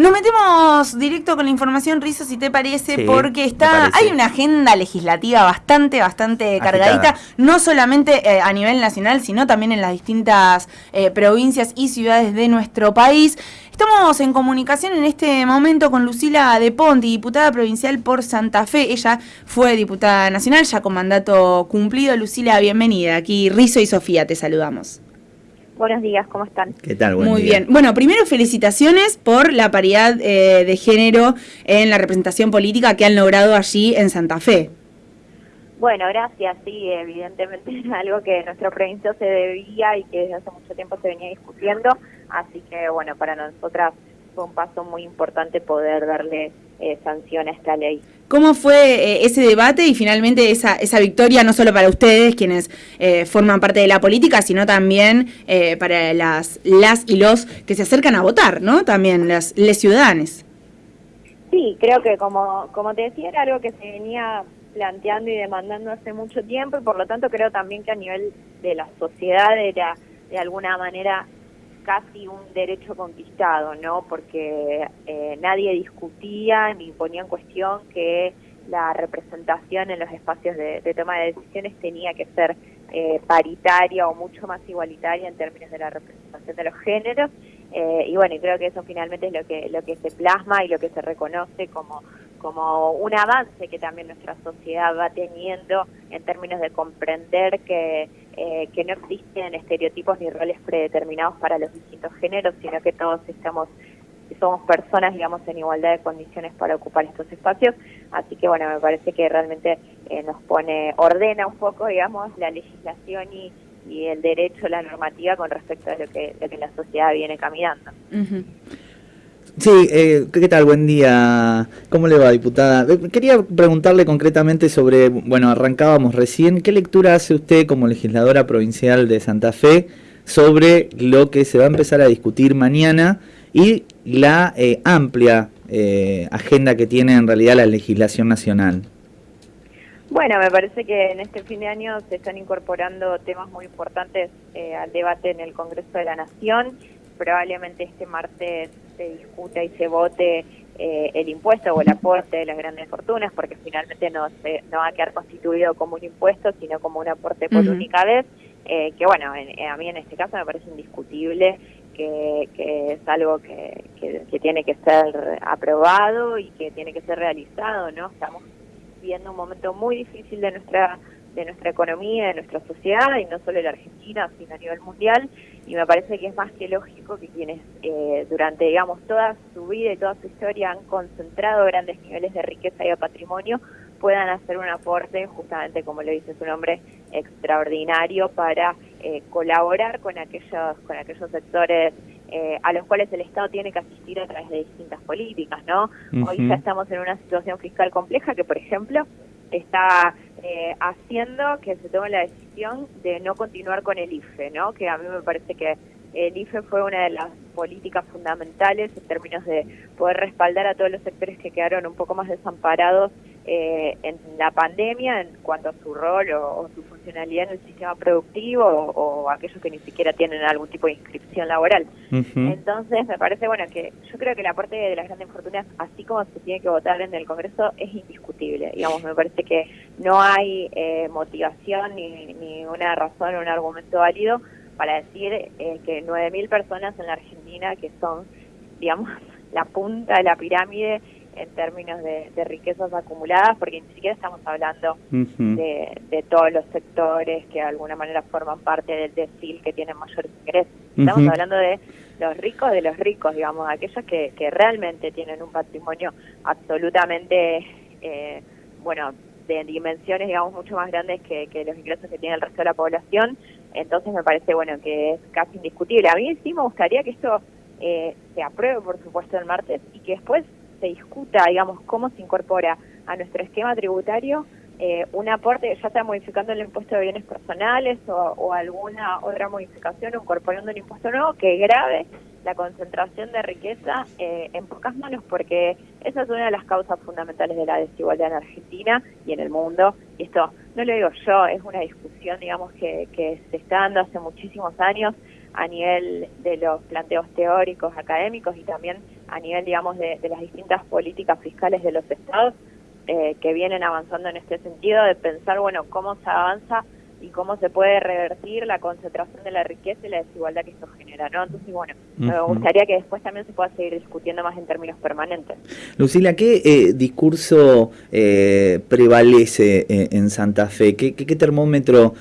Nos metemos directo con la información, Rizo, si te parece, porque está hay una agenda legislativa bastante, bastante cargadita, no solamente eh, a nivel nacional, sino también en las distintas eh, provincias y ciudades de nuestro país. Estamos en comunicación en este momento con Lucila De Ponti, diputada provincial por Santa Fe. Ella fue diputada nacional, ya con mandato cumplido. Lucila, bienvenida. Aquí Rizo y Sofía, te saludamos. Buenos días, ¿cómo están? ¿Qué tal? Muy bien. Bueno, primero felicitaciones por la paridad eh, de género en la representación política que han logrado allí en Santa Fe. Bueno, gracias. Sí, evidentemente es algo que nuestra provincia se debía y que desde hace mucho tiempo se venía discutiendo. Así que, bueno, para nosotras fue un paso muy importante poder darle eh, sanción a esta ley. ¿Cómo fue eh, ese debate y finalmente esa, esa victoria, no solo para ustedes, quienes eh, forman parte de la política, sino también eh, para las, las y los que se acercan a votar, ¿no? También las les ciudadanos. Sí, creo que como, como te decía, era algo que se venía planteando y demandando hace mucho tiempo y por lo tanto creo también que a nivel de la sociedad era de alguna manera casi un derecho conquistado, ¿no? Porque eh, nadie discutía ni ponía en cuestión que la representación en los espacios de, toma de decisiones tenía que ser eh, paritaria o mucho más igualitaria en términos de la representación de los géneros. Eh, y bueno, creo que eso finalmente es lo que, lo que se plasma y lo que se reconoce como, como un avance que también nuestra sociedad va teniendo en términos de comprender que, eh, que no existen estereotipos ni roles predeterminados para los distintos géneros, sino que todos estamos somos personas, digamos, en igualdad de condiciones para ocupar estos espacios. Así que, bueno, me parece que realmente eh, nos pone, ordena un poco, digamos, la legislación y, y el derecho, la normativa con respecto a lo que, lo que la sociedad viene caminando. Sí, eh, ¿qué tal? Buen día. ¿Cómo le va, diputada? Eh, quería preguntarle concretamente sobre, bueno, arrancábamos recién, ¿qué lectura hace usted como legisladora provincial de Santa Fe sobre lo que se va a empezar a discutir mañana y la eh, amplia agenda que tiene en realidad la legislación nacional? Bueno, me parece que en este fin de año se están incorporando temas muy importantes al debate en el Congreso de la Nación. Probablemente este martes se discuta y se vote eh, el impuesto o el aporte de las grandes fortunas, porque finalmente no, se, no va a quedar constituido como un impuesto, sino como un aporte por única vez, eh, que bueno, a mí en este caso me parece indiscutible que, que es algo que, que, tiene que ser aprobado y que tiene que ser realizado, ¿no? Estamos viviendo un momento muy difícil de nuestra de nuestra economía, de nuestra sociedad, y no solo en la Argentina, sino a nivel mundial, y me parece que es más que lógico que quienes eh, durante, digamos, toda su vida y toda su historia han concentrado grandes niveles de riqueza y de patrimonio, puedan hacer un aporte, justamente como le dice su nombre, extraordinario para eh, colaborar con aquellos, con aquellos sectores eh, a los cuales el Estado tiene que asistir a través de distintas políticas, ¿no? Hoy ya estamos en una situación fiscal compleja que, por ejemplo, está eh, haciendo que se tome la decisión de no continuar con el IFE, ¿no? Que a mí me parece que el IFE fue una de las políticas fundamentales en términos de poder respaldar a todos los sectores que quedaron un poco más desamparados eh, en la pandemia en cuanto a su rol o, su funcionalidad en el sistema productivo o, aquellos que ni siquiera tienen algún tipo de inscripción laboral. Entonces, me parece bueno que yo creo que el aporte de las grandes fortunas, así como se tiene que votar en el Congreso, es indiscutible. Digamos, me parece que no hay eh, motivación ni, ni una razón o un argumento válido para decir eh, que 9.000 personas en la Argentina que son, digamos, la punta de la pirámide en términos de, riquezas acumuladas, porque ni siquiera estamos hablando de, todos los sectores que de alguna manera forman parte del decil que tienen mayores ingresos. Estamos hablando de los ricos de los ricos, digamos, aquellos que, que realmente tienen un patrimonio absolutamente, eh, bueno, de dimensiones, digamos, mucho más grandes que, que los ingresos que tiene el resto de la población. Entonces me parece, bueno, que es casi indiscutible. A mí sí me gustaría que esto eh, se apruebe, por supuesto, el martes y que después se discuta, digamos, cómo se incorpora a nuestro esquema tributario eh, un aporte, ya sea modificando el impuesto de bienes personales o, alguna otra modificación incorporando un impuesto nuevo que grave la concentración de riqueza eh, en pocas manos, porque esa es una de las causas fundamentales de la desigualdad en Argentina y en el mundo. Y esto no lo digo yo, es una discusión, digamos, que, que se está dando hace muchísimos años a nivel de los planteos teóricos, académicos y también a nivel, digamos, de, las distintas políticas fiscales de los estados eh, que vienen avanzando en este sentido, de pensar, bueno, cómo se avanza y cómo se puede revertir la concentración de la riqueza y la desigualdad que esto genera, ¿no? Entonces, bueno, me gustaría que después también se pueda seguir discutiendo más en términos permanentes. Lucila, ¿qué eh, discurso eh, prevalece eh, en Santa Fe? ¿Qué, termómetro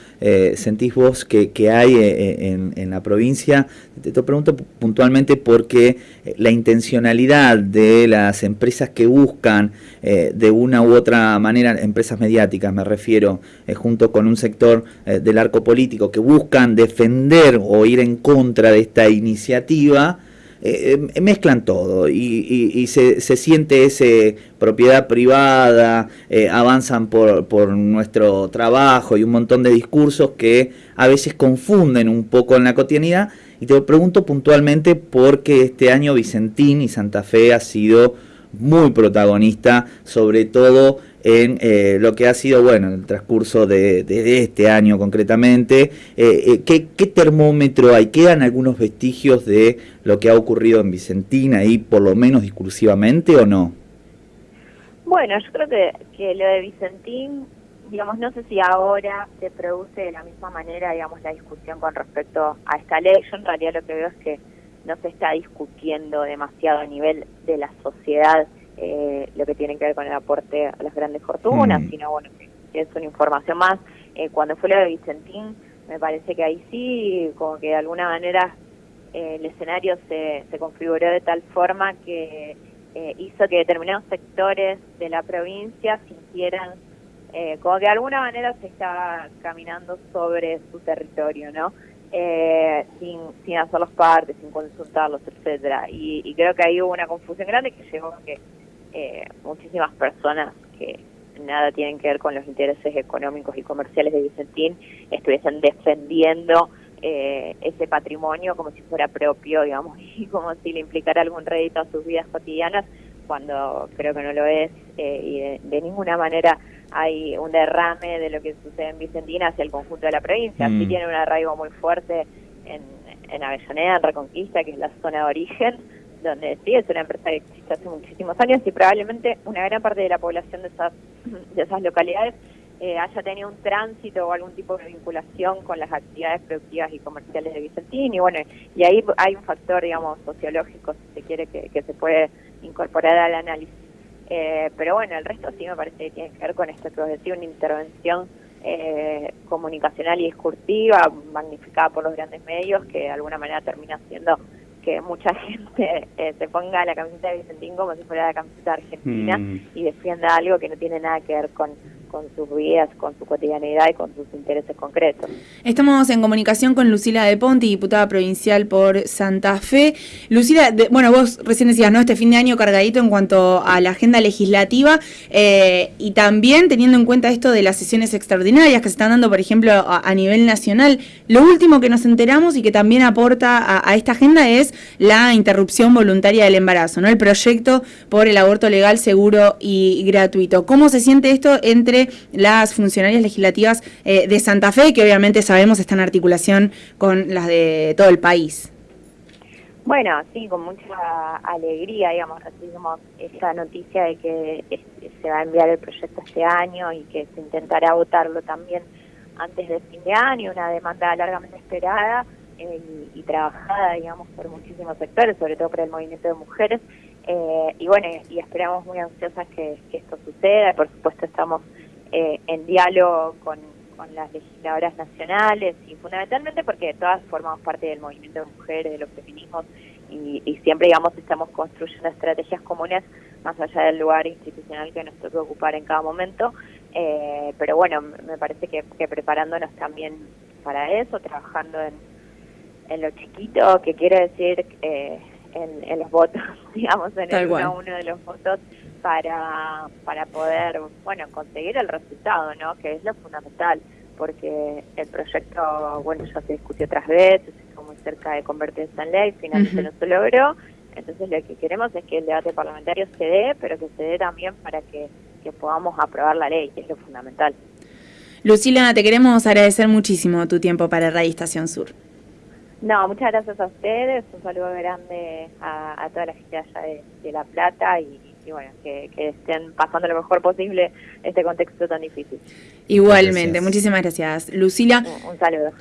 sentís vos que, hay en, en, la provincia? Te, te pregunto puntualmente porque la intencionalidad de las empresas que buscan de una u otra manera, empresas mediáticas me refiero, junto con un sector eh, del arco político que buscan defender o ir en contra de esta iniciativa, eh, eh, mezclan todo y, se, siente ese propiedad privada, avanzan por, por, nuestro trabajo y un montón de discursos que a veces confunden un poco en la cotidianidad. Y te pregunto puntualmente porque este año Vicentín y Santa Fe ha sido muy protagonista, sobre todo en eh, lo que ha sido, bueno, en el transcurso de, este año concretamente. Eh, eh, ¿qué, termómetro hay? ¿Quedan algunos vestigios de lo que ha ocurrido en Vicentina ahí, por lo menos discursivamente, o no? Bueno, yo creo que, que lo de Vicentín, digamos, no sé si ahora se produce de la misma manera, digamos, la discusión con respecto a esta ley. Yo en realidad lo que veo es que no se está discutiendo demasiado a nivel de la sociedad eh, lo que tiene que ver con el aporte a las grandes fortunas, mm. sino bueno, que es una información más. Eh, cuando fue lo de Vicentín, me parece que ahí sí, como que de alguna manera eh, el escenario se, se configuró de tal forma que hizo que determinados sectores de la provincia sintieran como que de alguna manera se estaba caminando sobre su territorio, ¿no? eh, sin, sin hacerlos parte, sin consultarlos, etcétera. Y, y, creo que ahí hubo una confusión grande que llevó a que eh, muchísimas personas que nada tienen que ver con los intereses económicos y comerciales de Vicentín estuviesen defendiendo eh, ese patrimonio como si fuera propio, digamos, y como si le implicara algún rédito a sus vidas cotidianas, cuando creo que no lo es eh, y de, ninguna manera hay un derrame de lo que sucede en Vicentina hacia el conjunto de la provincia. Sí mm. tiene un arraigo muy fuerte en, en Avellaneda, en Reconquista, que es la zona de origen, donde sí es una empresa que existe hace muchísimos años y probablemente una gran parte de la población de esas, de esas localidades eh, haya tenido un tránsito o algún tipo de vinculación con las actividades productivas y comerciales de Vicentín y bueno, y ahí hay un factor, digamos, sociológico, si se quiere, que, se puede incorporar al análisis. Eh, pero bueno, el resto sí me parece que tiene que ver con esto que os una intervención eh, comunicacional y discursiva magnificada por los grandes medios que de alguna manera termina siendo que mucha gente eh, se ponga la camiseta de Vicentín como si fuera la camiseta argentina mm. y defienda algo que no tiene nada que ver con, con sus vidas, con su cotidianidad y con sus intereses concretos. Estamos en comunicación con Lucila de Ponti, diputada provincial por Santa Fe. Lucila, bueno, vos recién decías, ¿no? Este fin de año cargadito en cuanto a la agenda legislativa eh, y también teniendo en cuenta esto de las sesiones extraordinarias que se están dando, por ejemplo, a, nivel nacional. Lo último que nos enteramos y que también aporta a, esta agenda es la interrupción voluntaria del embarazo, ¿no? El proyecto por el aborto legal, seguro y gratuito. ¿Cómo se siente esto entre las funcionarias legislativas eh, de Santa Fe, que obviamente sabemos están en articulación con las de todo el país. Bueno, sí, con mucha alegría, digamos, recibimos esta noticia de que se va a enviar el proyecto este año y que se intentará votarlo también antes del fin de año, una demanda largamente esperada eh, y, trabajada, digamos, por muchísimos sectores, sobre todo por el movimiento de mujeres. Eh, y bueno, y esperamos muy ansiosas que, que esto suceda. Por supuesto, estamos eh, en diálogo con, las legisladoras nacionales y fundamentalmente porque todas formamos parte del movimiento de mujeres, de los feminismos y, siempre, digamos, estamos construyendo estrategias comunes más allá del lugar institucional que nos toque ocupar en cada momento. Eh, pero bueno, me parece que, preparándonos también para eso, trabajando en, lo chiquito, que quiere decir eh, en, los votos, digamos, en el uno, uno de los votos para, para poder, bueno, conseguir el resultado, ¿no? Que es lo fundamental, porque el proyecto, bueno, ya se discutió otras veces, estuvo muy cerca de convertirse en ley, finalmente no se logró, entonces lo que queremos es que el debate parlamentario se dé, pero que se dé también para que, que podamos aprobar la ley, que es lo fundamental. Lucila, te queremos agradecer muchísimo tu tiempo para Radio Estación Sur. No, muchas gracias a ustedes, un saludo grande a, toda la gente allá de, La Plata y, bueno, que, estén pasando lo mejor posible este contexto tan difícil. Igualmente, muchísimas gracias. Lucila. Un, saludo.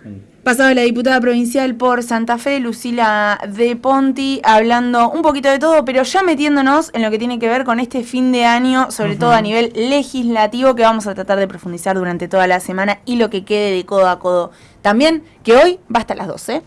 Pasado la diputada provincial por Santa Fe, Lucila de Ponti, hablando un poquito de todo, pero ya metiéndonos en lo que tiene que ver con este fin de año, sobre todo a nivel legislativo, que vamos a tratar de profundizar durante toda la semana y lo que quede de codo a codo también, que hoy va hasta las 12.